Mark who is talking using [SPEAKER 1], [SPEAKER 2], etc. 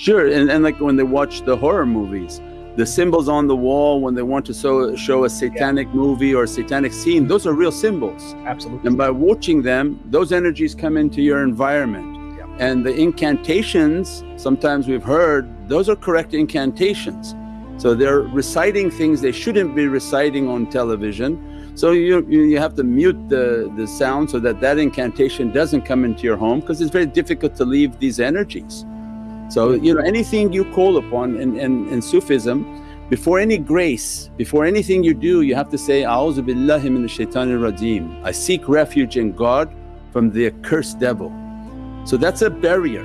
[SPEAKER 1] Sure, and, and like when they watch the horror movies, the symbols on the wall when they want to show, show a satanic yeah. movie or a satanic scene, those are real symbols.
[SPEAKER 2] Absolutely.
[SPEAKER 1] And by watching them, those energies come into your environment.
[SPEAKER 2] Yeah.
[SPEAKER 1] And the incantations, sometimes we've heard, those are correct incantations. So they're reciting things they shouldn't be reciting on television. So you, you have to mute the, the sound so that that incantation doesn't come into your home because it's very difficult to leave these energies. So you know anything you call upon in, in, in Sufism, before any grace, before anything you do you have to say, A'udhu billahi minash shaitanir rajeem. I seek refuge in God from the accursed devil. So that's a barrier